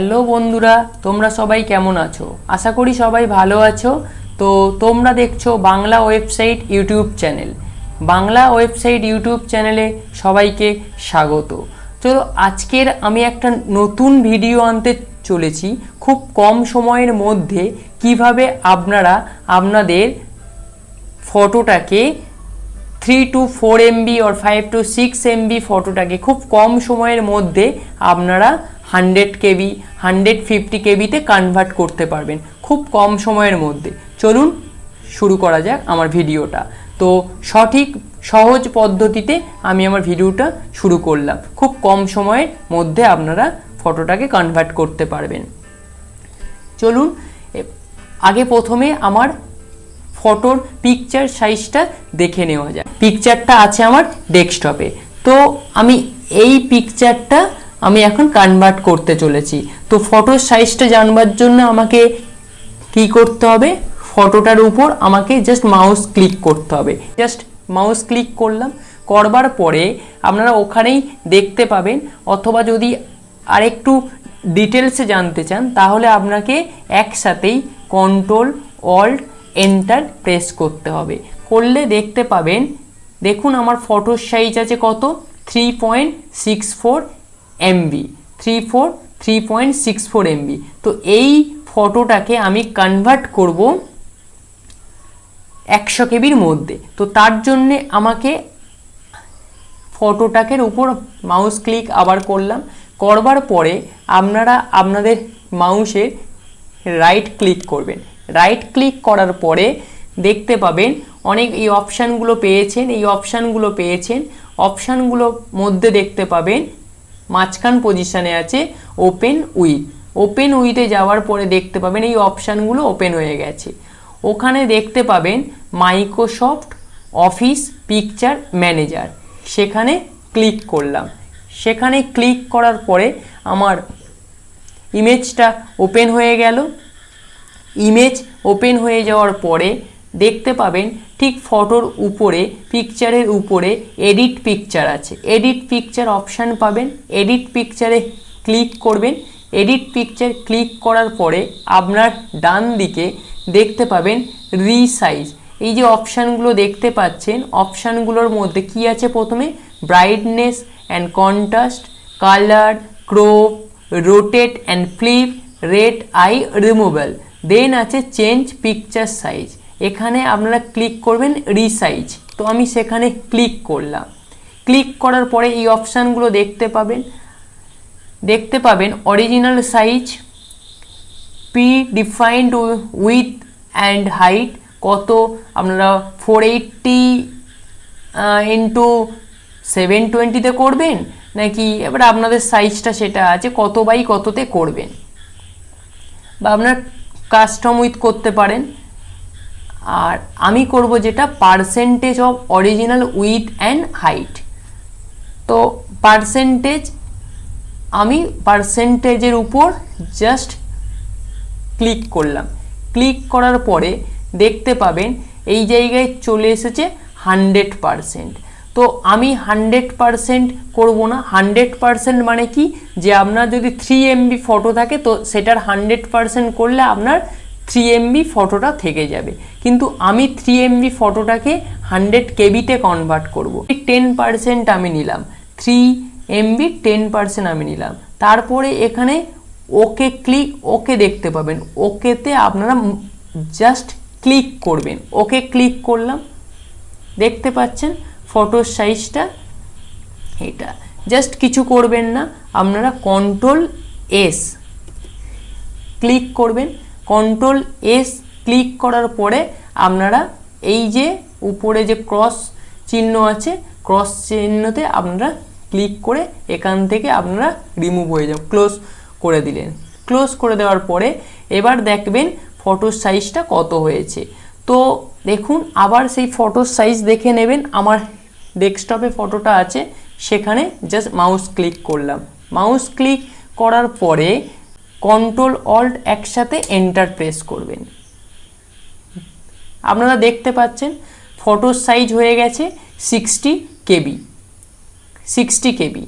Hello বন্ধুরা, তোমরা সবাই কেমন আছো? আশা করি সবাই ভালো আছো। তো তোমরা দেখছ Bangla website YouTube channel. Bangla website YouTube চ্যানেলে সবাইকে স্বাগত। চলো, আজকের আমি একটা নতুন ভিডিও আনতে চলেছি। খুব কম সময়ের মধ্যে কীভাবে আপনারা আপনাদের ফটোটাকে three to four MB or five to six MB ফটোটাকে খুব কম সময়ের মধ্যে আপনারা হান্ড্রেড কেবি, হান্ড্রেড ফিফটি কেবিতে কনভার্ট করতে পারবেন, খুব কম সময়ের মধ্যে। চলুন শুরু করা যাক আমার ভিডিওটা। তো সঠিক, সহজ পদ্ধতিতে আমি আমার ভিডিওটা শুরু করলাম। খুব কম সময়ের মধ্যে আপনারা ফটোটাকে কনভার্ট করতে পারবেন। চলুন আগে প্রথমে আমার ফটোর পিকচার সাইজটা দেখে নেওয়া যায় পিকচারটা আছে আমার ডেস্কটপে তো আমি এই পিকচারটা আমি এখন কনভার্ট করতে চলেছি। তো ফটোর সাইজটা জানবার জন্য আমাকে কি করতে হবে? ফটোটার উপর আমাকে জাস্ট মাউস ক্লিক করতে হবে। জাস্ট মাউস ক্লিক করলাম। করবার পরে আপনারা ওখানেই দেখতে পাবেন। অথবা যদি আরেকটু ডিটেলসে জানতে চান, তাহলে আপনাকে একসাথেই কন্ট্রোল অল্ট এন্টার প্রেস করতে হবে। করলে দেখতে পাবেন, দেখুন আমার ফটোর সাইজ আছে কত? Three point six four MB three four three point six four MB তো এই ফটোটাকে আমি কনভার্ট করব একশো কেবির মধ্যে। তো তার জন্যে আমাকে ফটোটাকের উপর মাউস ক্লিক আবার করলাম। করবার পরে আপনারা আপনাদের মাউসে রাইট ক্লিক করবেন। রাইট ক্লিক করার পরে দেখতে পাবেন অনেক এই অপশানগুলো পেয়েছেন, এই অপশানগুলো পেয়েছেন। অপশানগুলোর মধ্যে দেখতে পাবেন মাঝখান পজিশানে আছে ওপেন উইথ ওপেন উইথে যাওয়ার পরে দেখতে পাবেন এই অপশানগুলো ওপেন হয়ে গেছে। ওখানে দেখতে পাবেন মাইক্রোসফট অফিস পিকচার ম্যানেজার সেখানে ক্লিক করলাম। সেখানে ক্লিক করার পরে আমার ইমেজটা ওপেন হয়ে গেল। ইমেজ ওপেন হয়ে যাওয়ার পরে দেখতে পাবেন ঠিক ফটোর উপরে পিকচারের উপরে এডিট পিকচার আছে। এডিট পিকচার অপশান পাবেন এডিট পিকচারে ক্লিক করবেন। এডিট পিকচার ক্লিক করার পরে আপনার ডান দিকে দেখতে পাবেন রিসাইজ এই যে অপশানগুলো দেখতে পাচ্ছেন অপশানগুলোর মধ্যে কি আছে প্রথমে? Brightness and contrast colour crop rotate and flip red eye removal then আছে চেঞ্জ পিকচার সাইজ এখানে আপনারা ক্লিক করবেন রিসাইজ তো আমি সেখানে ক্লিক করলাম। ক্লিক করার পরে এই অপশানগুলো দেখতে পাবেন। দেখতে পাবেন original size predefined width and height কত, আপনারা ফোর এইটটি ইন্টু সেভেন টোয়েন্টিতে করবেন? নাকি এবার আপনাদের সাইজটা সেটা আছে, কত বাই কততে করবেন? বা আপনার কাস্টম উইথ করতে পারেন। আর আমি করব যেটা percentage of original width and height তো পার্সেন্টেজ আমি পার্সেন্টেজের উপর জাস্ট ক্লিক করলাম। ক্লিক করার পরে দেখতে পাবেন এই জায়গায় চলে এসেছে হান্ড্রেড পারসেন্ট তো আমি হান্ড্রেড পারসেন্ট করব না। হান্ড্রেড পারসেন্ট মানে কি? যে আপনার যদি থ্রি এমবি ফটো থাকে, তো সেটার হান্ড্রেড পারসেন্ট করলে আপনার থ্রি এমবি ফটোটা থেকে যাবে। কিন্তু আমি থ্রি এমবি ফটোটাকে হান্ড্রেড কেবিতে কনভার্ট করব। টেন পারসেন্ট আমি নিলাম। থ্রি এমবি টেন পারসেন্ট আমি নিলাম। তারপরে এখানে ওকে ক্লিক ওকে দেখতে পাবেন। ওকেতে আপনারা জাস্ট ক্লিক করবেন। ওকে ক্লিক করলাম। দেখতে পাচ্ছেন ফটোর সাইজটা এটা। জাস্ট কিছু করবেন না। আপনারা কন্ট্রোল এস ক্লিক করবেন। কন্ট্রোল এস ক্লিক করার পরে আপনারা এই যে উপরে যে ক্রস চিহ্ন আছে ক্রস চিহ্নতে আপনারা ক্লিক করে এখান থেকে আপনারা রিমুভ হয়ে যাও ক্লোজ করে দিলেন। ক্লোজ করে দেওয়ার পরে এবার দেখবেন ফটোর সাইজটা কত হয়েছে। তো দেখুন, আবার সেই ফটোর সাইজ দেখে নেবেন, আমার ডেস্কটপে ফটোটা আছে, সেখানে জাস্ট মাউস ক্লিক করলাম। মাউস ক্লিক করার পরে কন্ট্রোল অল্ট একসাথে এন্টার প্রেস করবেন। আপনারা দেখতে পাচ্ছেন ফটোর সাইজ হয়ে গেছে সিক্সটি কেবি সিক্সটি কেবি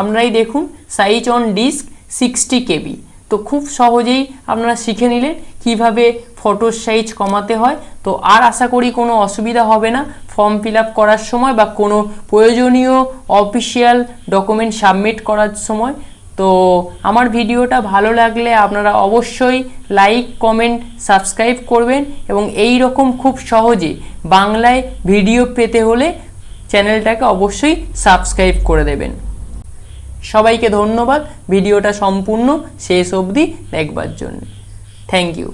আপনারাই দেখুন size on disk sixty KB তো খুব সহজেই আপনারা শিখে নিলেন কীভাবে ফটোর সাইজ কমাতে হয়। তো আর আশা করি কোনো অসুবিধা হবে না। ফর্ম ফিল করার সময় বা কোনো প্রয়োজনীয় অফিসিয়াল ডকুমেন্ট সাবমিট করার সময় তো আমার ভিডিওটা ভালো লাগলে আপনারা অবশ্যই লাইক কমেন্ট সাবস্ক্রাইব করবেন এবং এই রকম খুব সহজে বাংলায় ভিডিও পেতে হলে চ্যানেলটাকে অবশ্যই সাবস্ক্রাইব করে দেবেন। সবাইকে ধন্যবাদ, ভিডিওটা সম্পূর্ণ শেষ অবধি দেখবার জন্য। Thank you